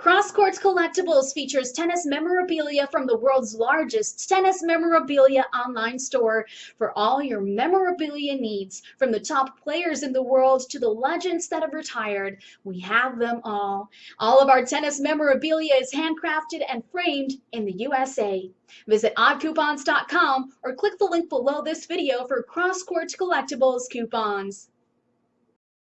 Cross Courts Collectibles features tennis memorabilia from the world's largest tennis memorabilia online store for all your memorabilia needs. From the top players in the world to the legends that have retired, we have them all. All of our tennis memorabilia is handcrafted and framed in the USA. Visit oddcoupons.com or click the link below this video for Cross Courts Collectibles coupons.